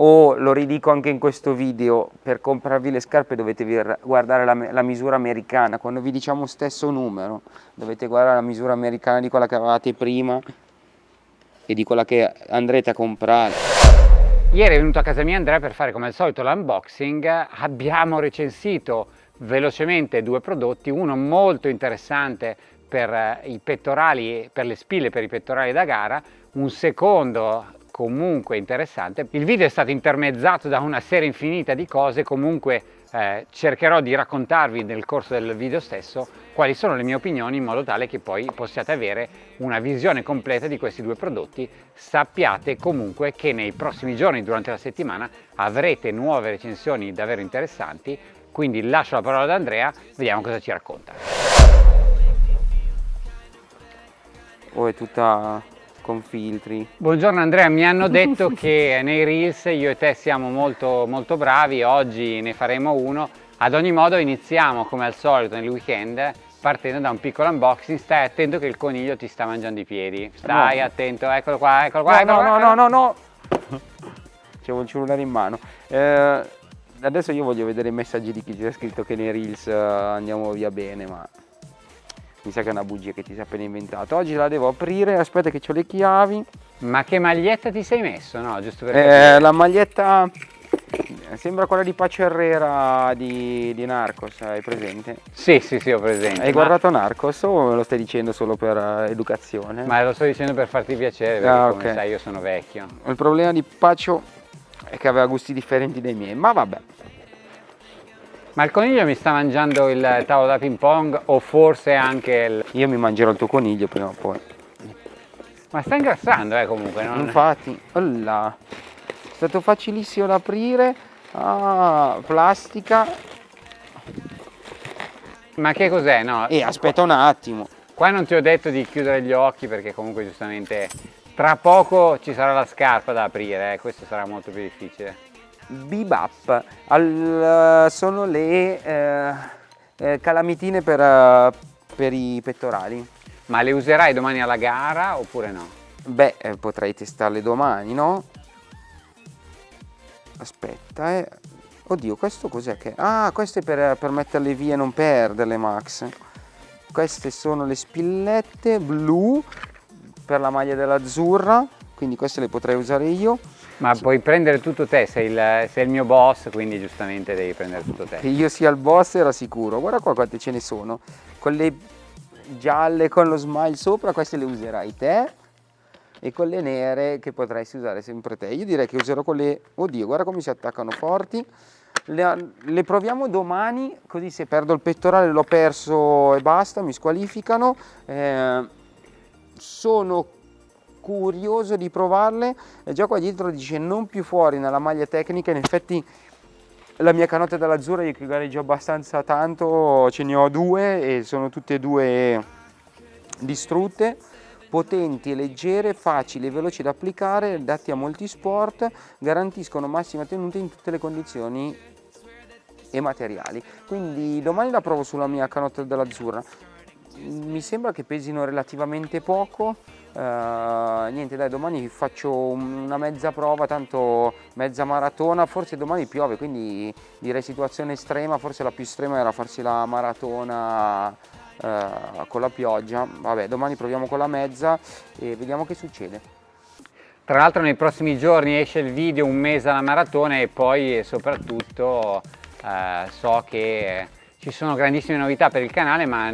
o lo ridico anche in questo video, per comprarvi le scarpe dovete guardare la, la, misura americana, quando vi diciamo stesso numero dovete guardare la misura americana di quella che avevate prima e di quella che andrete a comprare. Ieri è venuto a casa mia Andrea per fare come al solito l'unboxing, abbiamo recensito velocemente due prodotti, uno molto interessante per eh, i pettorali, per le spille per i pettorali da gara, un secondo comunque interessante. Il video è stato intermezzato da una serie infinita di cose, comunque eh, cercherò di raccontarvi nel corso del video stesso quali sono le mie opinioni in modo tale che poi possiate avere una visione completa di questi due prodotti. Sappiate comunque che nei prossimi giorni, durante la settimana, avrete nuove recensioni davvero interessanti, quindi lascio la parola ad Andrea, vediamo cosa ci racconta. Oh, è tutta con filtri. Buongiorno Andrea, mi hanno detto che nei Reels io e te siamo molto, molto bravi, oggi ne faremo uno. Ad ogni modo iniziamo come al solito nel weekend partendo da un piccolo unboxing, stai attento che il coniglio ti sta mangiando i piedi, stai no. attento, eccolo qua, eccolo qua, no, eccolo no, qua. No, no, no, no, c'è un cellulare in mano. Eh, adesso io voglio vedere i messaggi di chi ha scritto che nei Reels uh, andiamo via bene, ma mi sa che è una bugia che ti sei appena inventato. Oggi la devo aprire, aspetta che ho le chiavi. Ma che maglietta ti sei messo, no? Giusto per eh, la maglietta sembra quella di Pace Herrera di, di, Narcos, hai presente? Sì, sì, sì, ho presente. Hai ma... guardato Narcos o lo stai dicendo solo per uh, educazione? Ma lo sto dicendo per farti piacere, perché ah, okay. come sai io sono vecchio. Il problema di Pacio è che aveva gusti differenti dai miei, ma vabbè. Ma il coniglio mi sta mangiando il tavolo da ping pong o forse anche il... Io mi mangerò il tuo coniglio prima o poi. Ma sta ingrassando eh comunque, no? Infatti, là. È stato facilissimo da aprire. Ah, plastica. Ma che cos'è? No? Eh, aspetta un attimo. Qua non ti ho detto di chiudere gli occhi perché comunque giustamente tra poco ci sarà la scarpa da aprire, eh. questo sarà molto più difficile. Bebop Al, sono le eh, eh, calamitine per, uh, per, i pettorali. Ma le userai domani alla gara oppure no? Beh, eh, potrei testarle domani, no? Aspetta, eh. Oddio, questo cos'è che... Ah, questo è per, per metterle via e non perderle, Max. Queste sono le spillette blu per la maglia dell'azzurra, quindi queste le potrei usare io. Ma puoi prendere tutto te, sei il, sei il, mio boss, quindi giustamente devi prendere tutto te. Che io sia il boss era sicuro. Guarda qua quante ce ne sono. Con le gialle con lo smile sopra, queste le userai te. E con le nere che potresti usare sempre te. Io direi che userò quelle... Oddio, guarda come si attaccano forti. Le, le proviamo domani, così se perdo il pettorale l'ho perso e basta, mi squalificano. Eh, sono curioso di provarle e già qua dietro dice non più fuori nella maglia tecnica in effetti la mia canotta dell'azzurra io che gareggio abbastanza tanto ce ne ho due e sono tutte e due distrutte potenti, leggere, facili veloci da applicare, adatti a molti sport, garantiscono massima tenuta in tutte le condizioni e materiali. Quindi domani la provo sulla mia canotta dell'azzurra. Mi sembra che pesino relativamente poco, Uh, niente dai domani faccio una mezza prova tanto mezza maratona forse domani piove quindi direi situazione estrema forse la più estrema era farsi la maratona uh, con la pioggia. Vabbè domani proviamo con la mezza e vediamo che succede. Tra l'altro nei prossimi giorni esce il video un mese alla maratona e poi soprattutto uh, so che ci sono grandissime novità per il canale ma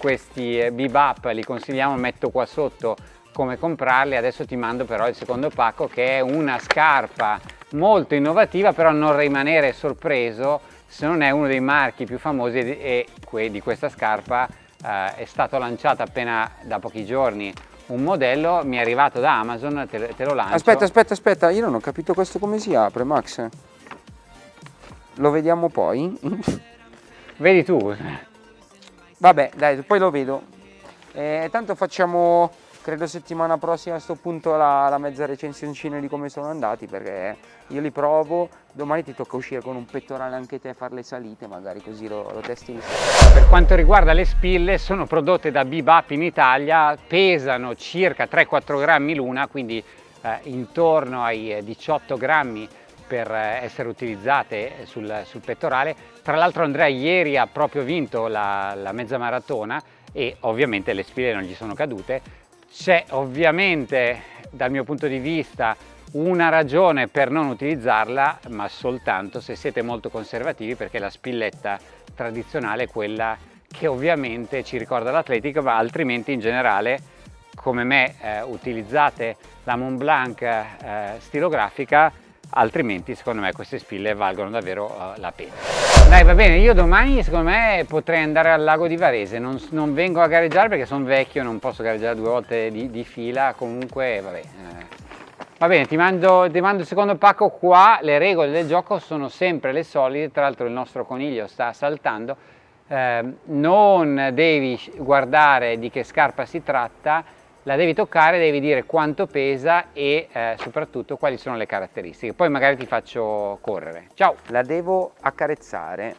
questi eh, bebop li consigliamo, metto qua sotto come comprarli, adesso ti mando però il secondo pacco che è una scarpa molto innovativa però non rimanere sorpreso se non è uno dei marchi più famosi e di questa scarpa eh, è stato lanciato appena da pochi giorni un modello, mi è arrivato da Amazon, te, te lo lancio. Aspetta, aspetta, aspetta, io non ho capito questo come si apre Max. Lo vediamo poi? Vedi tu. Vabbè, dai, poi lo vedo. Eh, tanto facciamo, credo settimana prossima a questo punto la, la mezza recensioncina di come sono andati perché io li provo, domani ti tocca uscire con un pettorale anche te, fare le salite, magari così lo, lo testi. Per quanto riguarda le spille, sono prodotte da Bebop in Italia, pesano circa 3-4 grammi l'una, quindi eh, intorno ai 18 grammi per essere utilizzate sul, sul pettorale. Tra l'altro Andrea ieri ha proprio vinto la, la mezza maratona e ovviamente le spille non gli sono cadute. C'è ovviamente dal mio punto di vista una ragione per non utilizzarla ma soltanto se siete molto conservativi perché la spilletta tradizionale è quella che ovviamente ci ricorda l'atletica ma altrimenti in generale come me eh, utilizzate la Montblanc eh, stilografica altrimenti secondo me queste spille valgono davvero uh, la pena. Dai va bene, io domani secondo me potrei andare al lago di Varese, non, non vengo a gareggiare perché sono vecchio, non posso gareggiare due volte di, di fila, comunque vabbè. Eh. Va bene, ti mando, ti mando il secondo pacco qua, le regole del gioco sono sempre le solite, tra l'altro il nostro coniglio sta saltando, eh, non devi guardare di che scarpa si tratta, la devi toccare, devi dire quanto pesa e eh, soprattutto quali sono le caratteristiche. Poi magari ti faccio correre. Ciao! La devo accarezzare.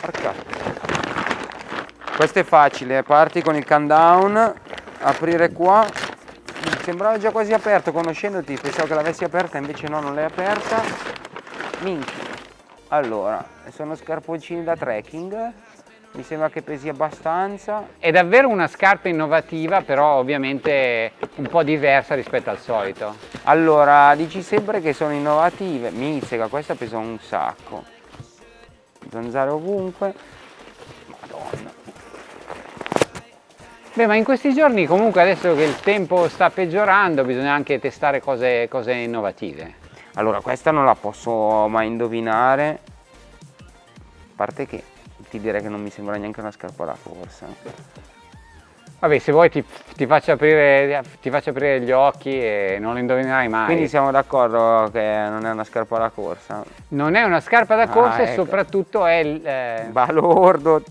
Porca. Questo è facile, parti con il countdown, aprire qua. Sembrava già quasi aperto conoscendoti, pensavo che l'avessi aperta, invece no, non l'hai aperta. Minchia. Allora, sono scarponcini da trekking mi sembra che pesi abbastanza. È davvero una scarpa innovativa, però ovviamente un po' diversa rispetto al solito. Allora, dici sempre che sono innovative. Mizzica, questa pesa un sacco. Zanzare ovunque. Madonna. Beh, ma in questi giorni comunque adesso che il tempo sta peggiorando bisogna anche testare cose, cose innovative. Allora, questa non la posso mai indovinare. A parte che ti direi che non mi sembra neanche una scarpa da corsa. Vabbè, se vuoi ti, ti, faccio aprire, ti, faccio aprire, gli occhi e non lo indovinerai mai. Quindi siamo d'accordo che non è una scarpa da corsa? Non è una scarpa da corsa ah, e ecco. soprattutto è... il Eh... Balordo.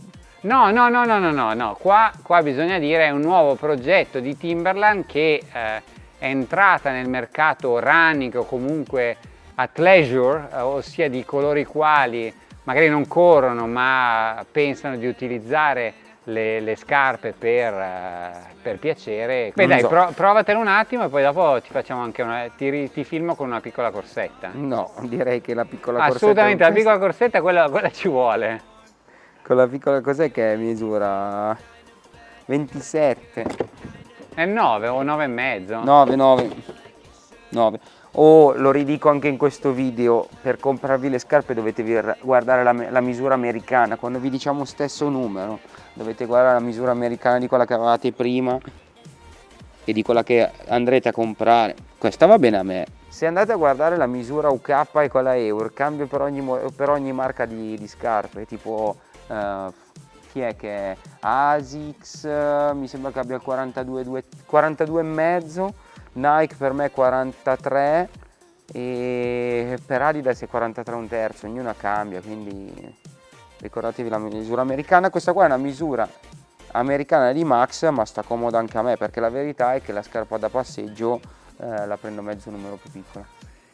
No, no, no, no, no, no, no. Qua, qua bisogna dire è un nuovo progetto di Timberland che eh, è entrata nel mercato running o comunque a leisure, eh, ossia di coloro i quali magari non corrono ma pensano di utilizzare le, le scarpe per, uh, per piacere. Beh dai, so. pro, provatelo un attimo e poi dopo ti facciamo anche una, ti, ti, filmo con una piccola corsetta. No, direi che la piccola corsetta... Assolutamente, la piccola corsetta quella, quella ci vuole. Con la piccola cos'è che misura? 27. È 9 o 9 e mezzo? 9, 9. 9 o lo ridico anche in questo video per comprarvi le scarpe dovete guardare la, la, misura americana. Quando vi diciamo stesso numero dovete guardare la misura americana di quella che avevate prima e di quella che andrete a comprare. Questa va bene a me. Se andate a guardare la misura UK e quella EUR cambia per ogni, per ogni marca di, di, scarpe tipo uh, chi è che è? ASICS mi sembra che abbia 42, 42 e mezzo Nike per me 43 e per Adidas è 43 un terzo, ognuna cambia, quindi ricordatevi la misura americana. Questa qua è una misura americana di Max, ma sta comoda anche a me, perché la verità è che la scarpa da passeggio eh, la prendo mezzo numero più piccola.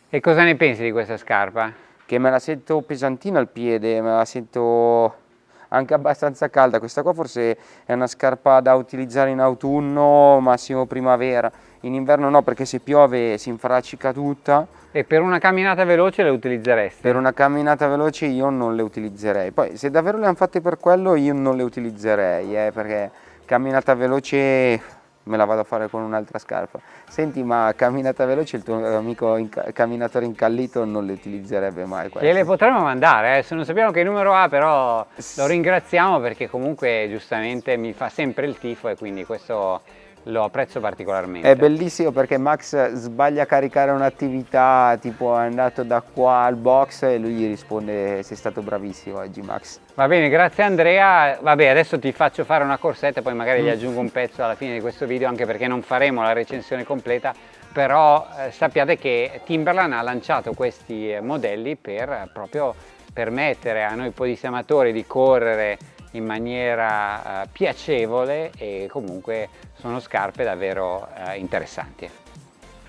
E cosa ne pensi di questa scarpa? Che me la sento pesantina al piede, me la sento anche abbastanza calda. Questa qua forse è una scarpa da utilizzare in autunno, massimo primavera in inverno no perché se piove si infraccica tutta. E per una camminata veloce le utilizzeresti? Per una camminata veloce io non le utilizzerei, poi se davvero le hanno fatte per quello io non le utilizzerei, eh, perché camminata veloce me la vado a fare con un'altra scarpa. Senti, ma camminata veloce il tuo amico inca camminatore incallito non le utilizzerebbe mai queste. le potremmo mandare, eh? se non sappiamo che numero ha, però lo ringraziamo perché comunque giustamente mi fa sempre il tifo e quindi questo lo apprezzo particolarmente. È bellissimo perché Max sbaglia a caricare un'attività, tipo è andato da qua al box e lui gli risponde sei stato bravissimo oggi Max. Va bene, grazie Andrea. Vabbè, adesso ti faccio fare una corsetta e poi magari gli aggiungo un pezzo alla fine di questo video anche perché non faremo la recensione completa, però eh, sappiate che Timberland ha lanciato questi eh, modelli per eh, proprio permettere a noi podista amatori di correre in maniera eh, piacevole e comunque sono scarpe davvero eh, interessanti.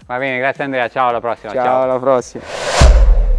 Va bene, grazie Andrea, ciao alla prossima. Ciao, ciao. alla prossima.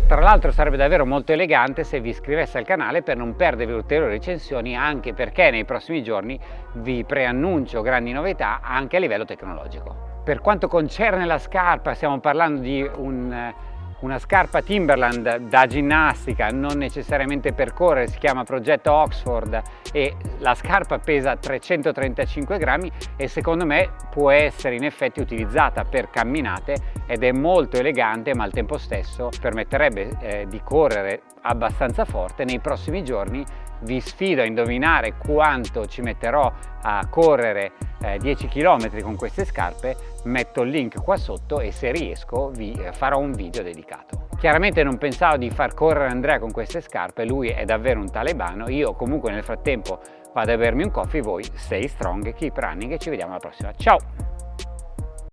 Tra l'altro sarebbe davvero molto elegante se vi iscriveste al canale per non perdervi ulteriori recensioni anche perché nei prossimi giorni vi preannuncio grandi novità anche a livello tecnologico. Per quanto concerne la scarpa stiamo parlando di un una scarpa Timberland da ginnastica, non necessariamente per correre, si chiama progetto Oxford e la scarpa pesa 335 grammi e secondo me può essere in effetti utilizzata per camminate ed è molto elegante ma al tempo stesso permetterebbe eh, di correre abbastanza forte nei prossimi giorni vi sfido a indovinare quanto ci metterò a correre eh, 10 km con queste scarpe metto il link qua sotto e se riesco vi eh, farò un video dedicato. Chiaramente non pensavo di far correre Andrea con queste scarpe lui è davvero un talebano io comunque nel frattempo vado a bermi un coffee voi stay strong keep running e ci vediamo alla prossima. Ciao